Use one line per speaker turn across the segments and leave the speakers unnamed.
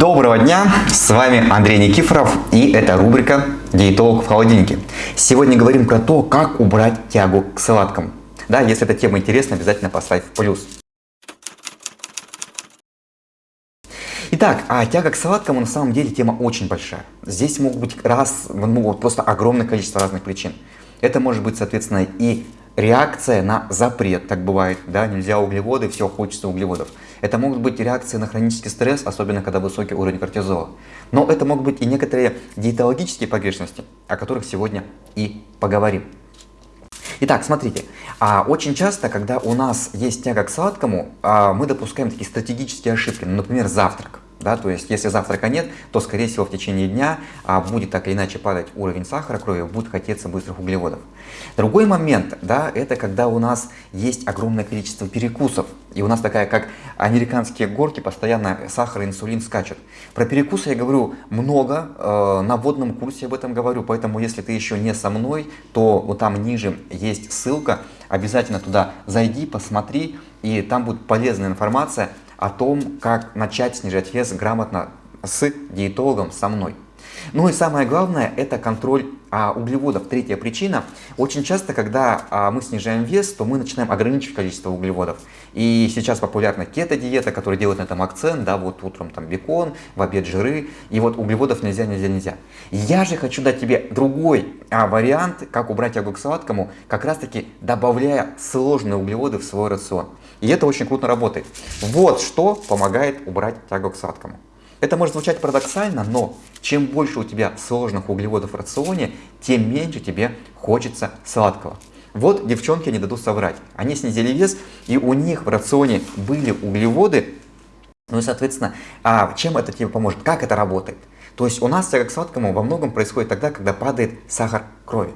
Доброго дня, с вами Андрей Никифоров и это рубрика «Диетолог в холодильнике». Сегодня говорим про то, как убрать тягу к сладкому. Да, если эта тема интересна, обязательно поставь плюс. Итак, а тяга к сладкому на самом деле тема очень большая. Здесь могут быть раз, могут просто огромное количество разных причин. Это может быть, соответственно, и реакция на запрет, так бывает, да, нельзя углеводы, все, хочется углеводов. Это могут быть реакции на хронический стресс, особенно когда высокий уровень кортизола. Но это могут быть и некоторые диетологические погрешности, о которых сегодня и поговорим. Итак, смотрите, а очень часто, когда у нас есть тяга к сладкому, а, мы допускаем такие стратегические ошибки, например, завтрак. Да, то есть, если завтрака нет, то, скорее всего, в течение дня а, будет так или иначе падать уровень сахара крови, будет хотеться быстрых углеводов. Другой момент, да, это когда у нас есть огромное количество перекусов, и у нас такая, как американские горки, постоянно сахар и инсулин скачут. Про перекусы я говорю много, э, на вводном курсе об этом говорю, поэтому если ты еще не со мной, то вот там ниже есть ссылка, обязательно туда зайди, посмотри, и там будет полезная информация о том, как начать снижать вес грамотно с диетологом, со мной. Ну и самое главное, это контроль а, углеводов. Третья причина. Очень часто, когда а, мы снижаем вес, то мы начинаем ограничивать количество углеводов. И сейчас популярна кето-диета, которая делает на этом акцент, да, вот утром там бекон, в обед жиры, и вот углеводов нельзя, нельзя, нельзя. Я же хочу дать тебе другой а, вариант, как убрать тягу к сладкому, как раз таки добавляя сложные углеводы в свой рацион. И это очень круто работает. Вот что помогает убрать тягу к сладкому. Это может звучать парадоксально, но чем больше у тебя сложных углеводов в рационе, тем меньше тебе хочется сладкого. Вот девчонки не дадут соврать. Они снизили вес, и у них в рационе были углеводы. Ну и, соответственно, а чем это тебе поможет? Как это работает? То есть у нас тяга к сладкому во многом происходит тогда, когда падает сахар крови.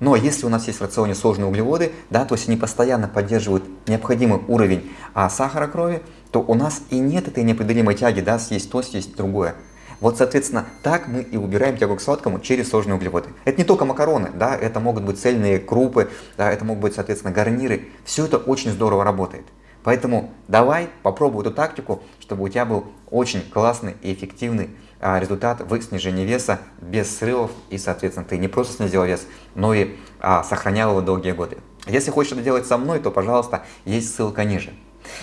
Но если у нас есть в рационе сложные углеводы, да, то есть они постоянно поддерживают необходимый уровень а, сахара крови, то у нас и нет этой непреодолимой тяги, да, съесть то, съесть другое. Вот, соответственно, так мы и убираем тягу к сладкому через сложные углеводы. Это не только макароны, да, это могут быть цельные крупы, да, это могут быть, соответственно, гарниры. Все это очень здорово работает. Поэтому давай попробуй эту тактику, чтобы у тебя был очень классный и эффективный а, результат в снижении веса без срывов. И, соответственно, ты не просто снизил вес, но и а, сохранял его долгие годы. Если хочешь это делать со мной, то, пожалуйста, есть ссылка ниже.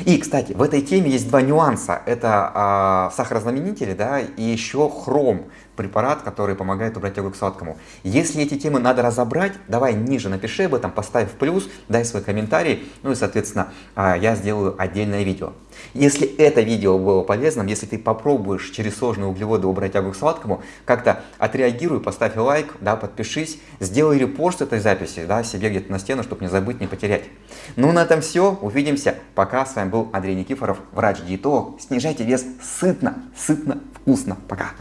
И, кстати, в этой теме есть два нюанса. Это а, сахарозаменители да, и еще хром, препарат, который помогает убрать тягу к сладкому. Если эти темы надо разобрать, давай ниже напиши об этом, поставь плюс, дай свой комментарий, ну и, соответственно, а, я сделаю отдельное видео. Если это видео было полезным, если ты попробуешь через сложные углеводы убрать тягу к сладкому, как-то отреагируй, поставь лайк, да, подпишись, сделай репост этой записи да, себе где-то на стену, чтобы не забыть, не потерять. Ну на этом все, увидимся. Пока, с вами был Андрей Никифоров, врач-диетолог. Снижайте вес сытно, сытно, вкусно. Пока.